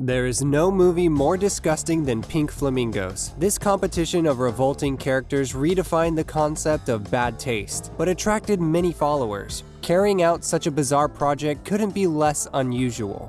There is no movie more disgusting than Pink Flamingos. This competition of revolting characters redefined the concept of bad taste, but attracted many followers. Carrying out such a bizarre project couldn't be less unusual.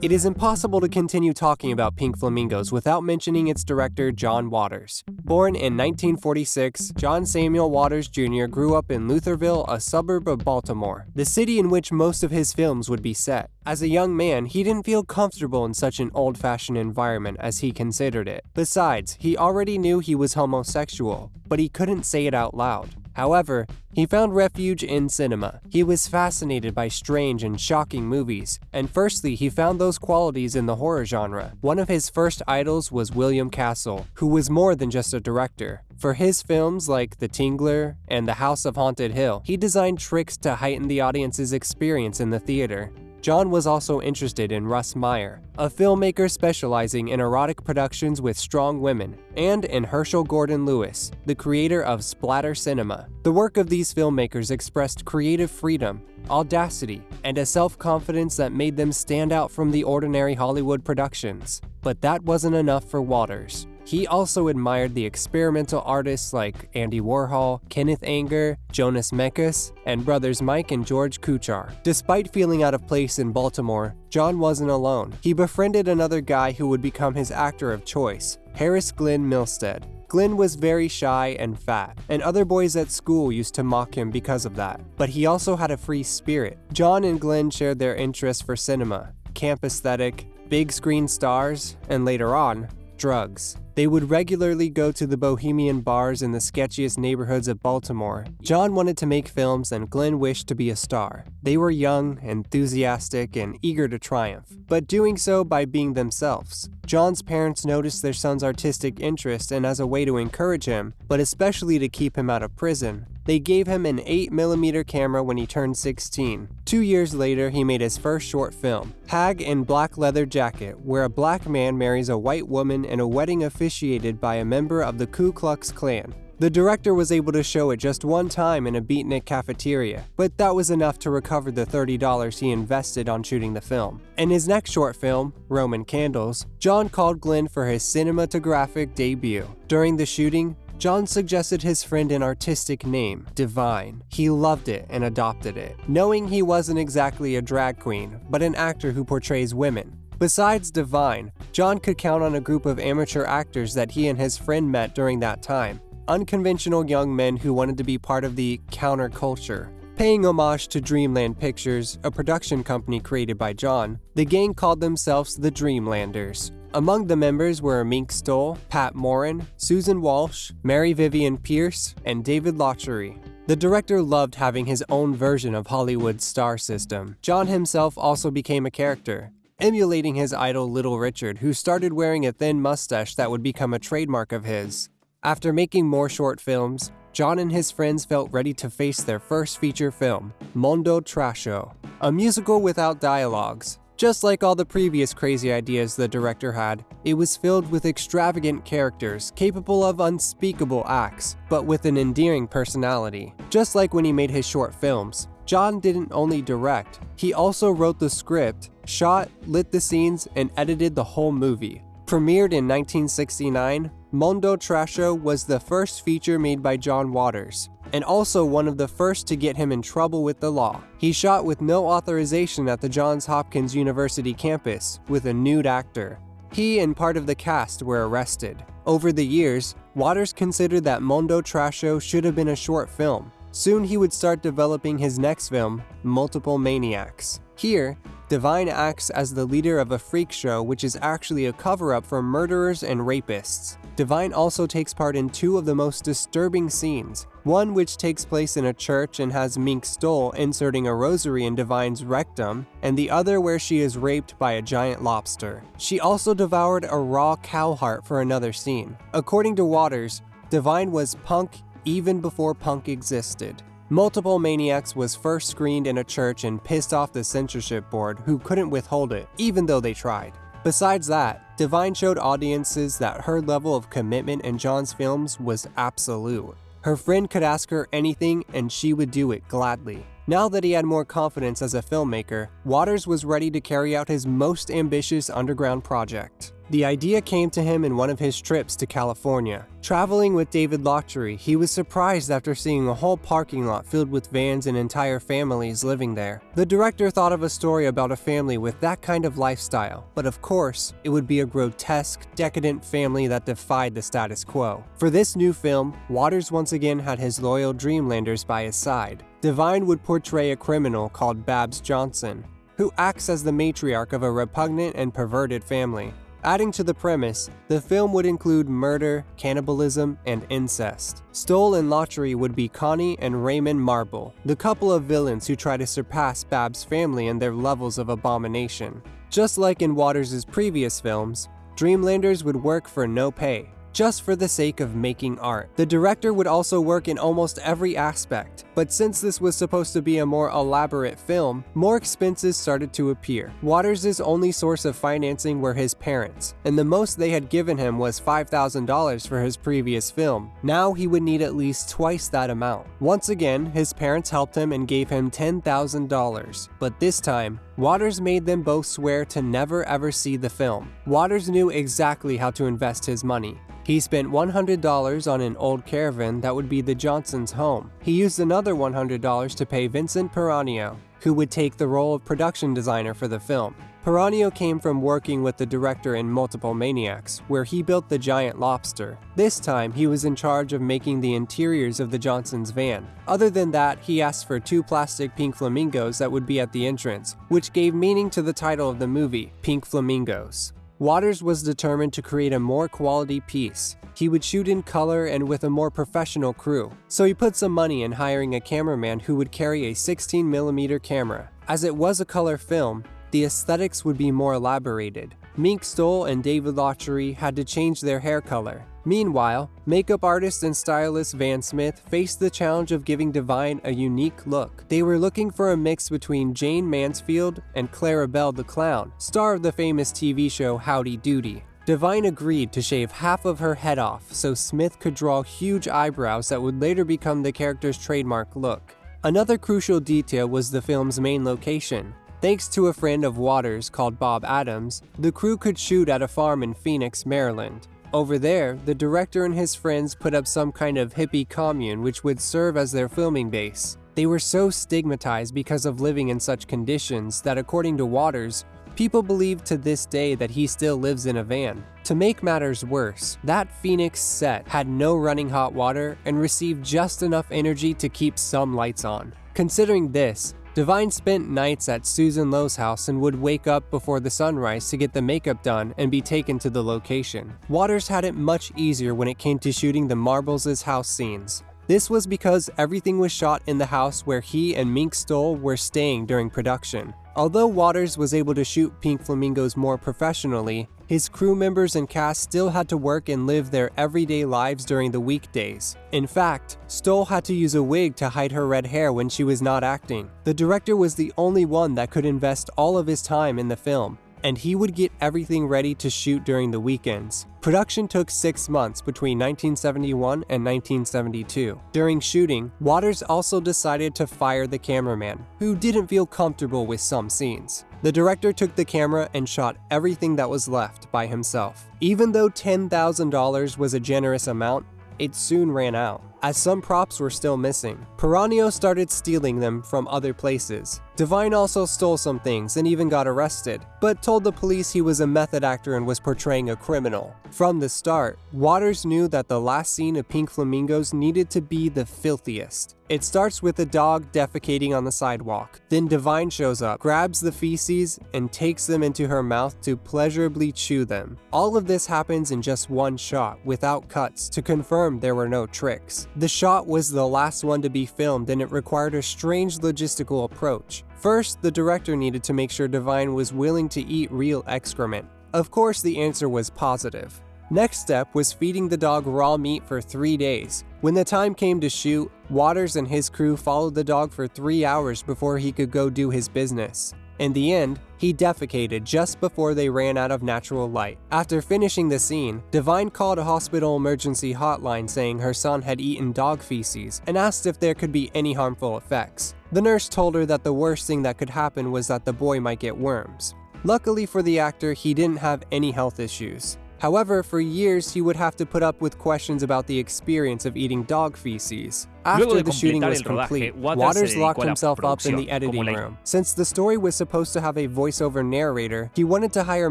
It is impossible to continue talking about Pink Flamingos without mentioning its director, John Waters. Born in 1946, John Samuel Waters Jr. grew up in Lutherville, a suburb of Baltimore, the city in which most of his films would be set. As a young man, he didn't feel comfortable in such an old-fashioned environment as he considered it. Besides, he already knew he was homosexual, but he couldn't say it out loud. However, he found refuge in cinema. He was fascinated by strange and shocking movies, and firstly, he found those qualities in the horror genre. One of his first idols was William Castle, who was more than just a director. For his films like The Tingler and The House of Haunted Hill, he designed tricks to heighten the audience's experience in the theater. John was also interested in Russ Meyer, a filmmaker specializing in erotic productions with strong women, and in Herschell Gordon Lewis, the creator of splatter cinema. The work of these filmmakers expressed creative freedom, audacity, and a self-confidence that made them stand out from the ordinary Hollywood productions. But that wasn't enough for Waters. He also admired the experimental artists like Andy Warhol, Kenneth Anger, Jonas Mekas, and brothers Mike and George Kuchar. Despite feeling out of place in Baltimore, John wasn't alone. He befriended another guy who would become his actor of choice, Harris Glenn Milstead. Glenn was very shy and fat, and other boys at school used to mock him because of that. But he also had a free spirit. John and Glenn shared their interest for cinema, camp aesthetic, big screen stars, and later on, drugs. They would regularly go to the bohemian bars in the sketchiest neighborhoods of Baltimore. John wanted to make films and Glenn wished to be a star. They were young, enthusiastic, and eager to triumph, but doing so by being themselves. John's parents noticed their son's artistic interest and as a way to encourage him, but especially to keep him out of prison, they gave him an 8mm camera when he turned 16. Two years later, he made his first short film, Hag in Black Leather Jacket, where a black man marries a white woman in a wedding officiated by a member of the Ku Klux Klan. The director was able to show it just one time in a beatnik cafeteria, but that was enough to recover the $30 he invested on shooting the film. In his next short film, Roman Candles, John called Glenn for his cinematographic debut. During the shooting, John suggested his friend an artistic name, Divine. He loved it and adopted it, knowing he wasn't exactly a drag queen, but an actor who portrays women. Besides Divine, John could count on a group of amateur actors that he and his friend met during that time, unconventional young men who wanted to be part of the counterculture. Paying homage to Dreamland Pictures, a production company created by John, the gang called themselves the Dreamlanders. Among the members were Mink Stole, Pat Moran, Susan Walsh, Mary Vivian Pearce, and David Lochary. The director loved having his own version of Hollywood's star system. John himself also became a character, emulating his idol Little Richard, who started wearing a thin mustache that would become a trademark of his. After making more short films, John and his friends felt ready to face their first feature film, Mondo Trasho, a musical without dialogues, just like all the previous crazy ideas the director had, it was filled with extravagant characters capable of unspeakable acts, but with an endearing personality. Just like when he made his short films, John didn't only direct, he also wrote the script, shot, lit the scenes, and edited the whole movie. Premiered in 1969, Mondo Trasho was the first feature made by John Waters, and also one of the first to get him in trouble with the law. He shot with no authorization at the Johns Hopkins University campus with a nude actor. He and part of the cast were arrested. Over the years, Waters considered that Mondo Trasho should have been a short film. Soon he would start developing his next film, Multiple Maniacs. Here, Divine acts as the leader of a freak show which is actually a cover-up for murderers and rapists. Divine also takes part in two of the most disturbing scenes, one which takes place in a church and has Mink Stole inserting a rosary in Divine's rectum, and the other where she is raped by a giant lobster. She also devoured a raw cow heart for another scene. According to Waters, Divine was punk even before punk existed. Multiple Maniacs was first screened in a church and pissed off the censorship board who couldn't withhold it, even though they tried. Besides that, Divine showed audiences that her level of commitment in John's films was absolute. Her friend could ask her anything and she would do it gladly. Now that he had more confidence as a filmmaker, Waters was ready to carry out his most ambitious underground project. The idea came to him in one of his trips to California. Traveling with David Lochary, he was surprised after seeing a whole parking lot filled with vans and entire families living there. The director thought of a story about a family with that kind of lifestyle, but of course, it would be a grotesque, decadent family that defied the status quo. For this new film, Waters once again had his loyal Dreamlanders by his side. Divine would portray a criminal called Babs Johnson, who acts as the matriarch of a repugnant and perverted family. Adding to the premise, the film would include murder, cannibalism, and incest. Stole and Lochary would be Connie and Raymond Marble, the couple of villains who try to surpass Bab's family in their levels of abomination. Just like in Waters' previous films, Dreamlanders would work for no pay, just for the sake of making art. The director would also work in almost every aspect, but since this was supposed to be a more elaborate film, more expenses started to appear. Waters' only source of financing were his parents, and the most they had given him was $5,000 for his previous film. Now he would need at least twice that amount. Once again, his parents helped him and gave him $10,000, but this time, Waters made them both swear to never ever see the film. Waters knew exactly how to invest his money. He spent $100 on an old caravan that would be the Johnsons' home. He used another $100 to pay Vincent Peranio, who would take the role of production designer for the film. Peranio came from working with the director in Multiple Maniacs, where he built the giant lobster. This time, he was in charge of making the interiors of the Johnsons' van. Other than that, he asked for two plastic pink flamingos that would be at the entrance, which gave meaning to the title of the movie, Pink Flamingos. Waters was determined to create a more quality piece. He would shoot in color and with a more professional crew, so he put some money in hiring a cameraman who would carry a 16mm camera. As it was a color film, the aesthetics would be more elaborated. Mink Stole and David Lochary had to change their hair color. Meanwhile, makeup artist and stylist Van Smith faced the challenge of giving Divine a unique look. They were looking for a mix between Jayne Mansfield and Clarabelle the Clown, star of the famous TV show Howdy Doody. Divine agreed to shave half of her head off so Smith could draw huge eyebrows that would later become the character's trademark look. Another crucial detail was the film's main location. Thanks to a friend of Waters called Bob Adams, the crew could shoot at a farm in Phoenix, Maryland. Over there, the director and his friends put up some kind of hippie commune which would serve as their filming base. They were so stigmatized because of living in such conditions that according to Waters, people believe to this day that he still lives in a van. To make matters worse, that Phoenix set had no running hot water and received just enough energy to keep some lights on. Considering this, Divine spent nights at Susan Lowe's house and would wake up before the sunrise to get the makeup done and be taken to the location. Waters had it much easier when it came to shooting the Marbles' house scenes. This was because everything was shot in the house where he and Mink Stole were staying during production. Although Waters was able to shoot Pink Flamingos more professionally, his crew members and cast still had to work and live their everyday lives during the weekdays. In fact, Stole had to use a wig to hide her red hair when she was not acting. The director was the only one that could invest all of his time in the film, and he would get everything ready to shoot during the weekends. Production took six months between 1971 and 1972. During shooting, Waters also decided to fire the cameraman, who didn't feel comfortable with some scenes. The director took the camera and shot everything that was left by himself. Even though $10,000 was a generous amount, it soon ran out, as some props were still missing. Peranio started stealing them from other places. Divine also stole some things and even got arrested, but told the police he was a method actor and was portraying a criminal. From the start, Waters knew that the last scene of Pink Flamingos needed to be the filthiest. It starts with a dog defecating on the sidewalk. Then Divine shows up, grabs the feces, and takes them into her mouth to pleasurably chew them. All of this happens in just one shot, without cuts, to confirm there were no tricks. The shot was the last one to be filmed and it required a strange logistical approach. First, the director needed to make sure Divine was willing to eat real excrement. Of course, the answer was positive. Next step was feeding the dog raw meat for three days. When the time came to shoot, Waters and his crew followed the dog for three hours before he could go do his business. In the end, he defecated just before they ran out of natural light. After finishing the scene, Divine called a hospital emergency hotline saying her son had eaten dog feces and asked if there could be any harmful effects. The nurse told her that the worst thing that could happen was that the boy might get worms. Luckily for the actor, he didn't have any health issues. However, for years he would have to put up with questions about the experience of eating dog feces. After the shooting was complete, Waters locked himself up in the editing room. Since the story was supposed to have a voiceover narrator, he wanted to hire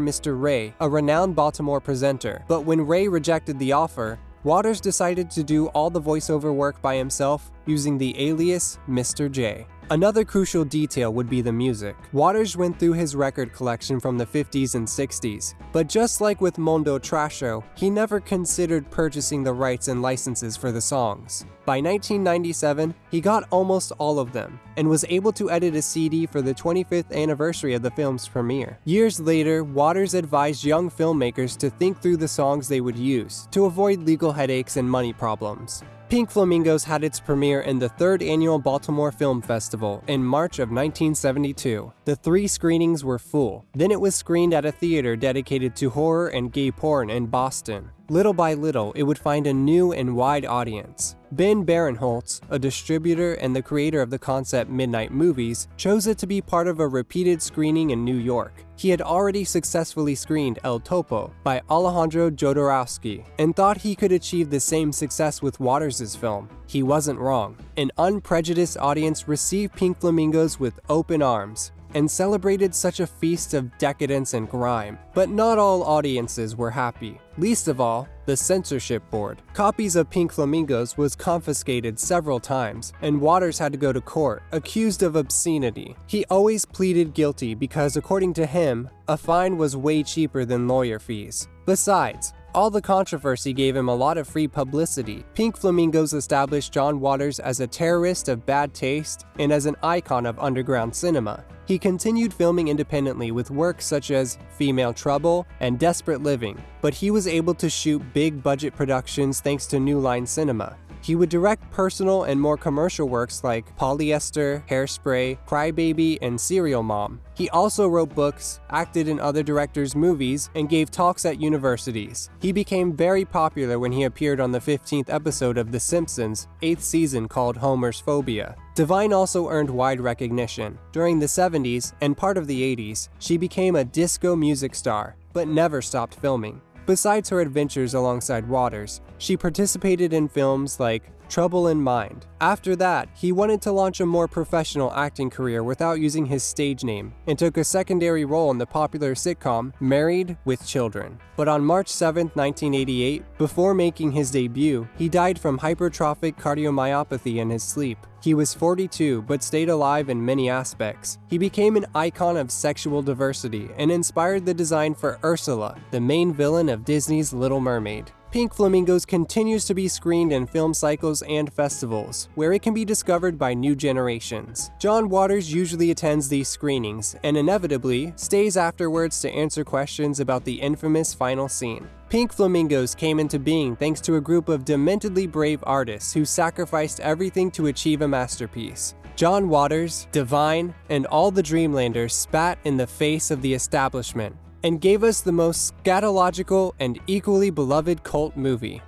Mr. Ray, a renowned Baltimore presenter. But when Ray rejected the offer, Waters decided to do all the voiceover work by himself using the alias Mr. J. Another crucial detail would be the music. Waters went through his record collection from the 50s and 60s, but just like with Mondo Trasho, he never considered purchasing the rights and licenses for the songs. By 1997, he got almost all of them, and was able to edit a CD for the 25th anniversary of the film's premiere. Years later, Waters advised young filmmakers to think through the songs they would use, to avoid legal headaches and money problems. Pink Flamingos had its premiere in the third annual Baltimore Film Festival in March of 1972. The three screenings were full. Then it was screened at a theater dedicated to horror and gay porn in Boston. Little by little, it would find a new and wide audience. Ben Barenholtz, a distributor and the creator of the concept Midnight Movies, chose it to be part of a repeated screening in New York. He had already successfully screened El Topo by Alejandro Jodorowsky and thought he could achieve the same success with Waters' film. He wasn't wrong. An unprejudiced audience received Pink Flamingos with open arms, and celebrated such a feast of decadence and grime. But not all audiences were happy. Least of all, the censorship board. Copies of Pink Flamingos was confiscated several times, and Waters had to go to court, accused of obscenity. He always pleaded guilty because according to him, a fine was way cheaper than lawyer fees. Besides, all the controversy gave him a lot of free publicity. Pink Flamingos established John Waters as a terrorist of bad taste and as an icon of underground cinema. He continued filming independently with works such as Female Trouble and Desperate Living, but he was able to shoot big budget productions thanks to New Line Cinema. He would direct personal and more commercial works like Polyester, Hairspray, Crybaby, and Serial Mom. He also wrote books, acted in other directors' movies, and gave talks at universities. He became very popular when he appeared on the 15th episode of The Simpsons, 8th season called Homer's Phobia. Divine also earned wide recognition. During the 70s and part of the 80s, she became a disco music star, but never stopped filming. Besides her adventures alongside Waters, she participated in films like Trouble in Mind. After that, he wanted to launch a more professional acting career without using his stage name and took a secondary role in the popular sitcom Married with Children. But on March 7, 1988, before making his debut, he died from hypertrophic cardiomyopathy in his sleep. He was 42 but stayed alive in many aspects. He became an icon of sexual diversity and inspired the design for Ursula, the main villain of Disney's Little Mermaid. Pink Flamingos continues to be screened in film cycles and festivals, where it can be discovered by new generations. John Waters usually attends these screenings, and inevitably, stays afterwards to answer questions about the infamous final scene. Pink Flamingos came into being thanks to a group of dementedly brave artists who sacrificed everything to achieve a masterpiece. John Waters, Divine, and all the Dreamlanders spat in the face of the establishment and gave us the most scatological and equally beloved cult movie.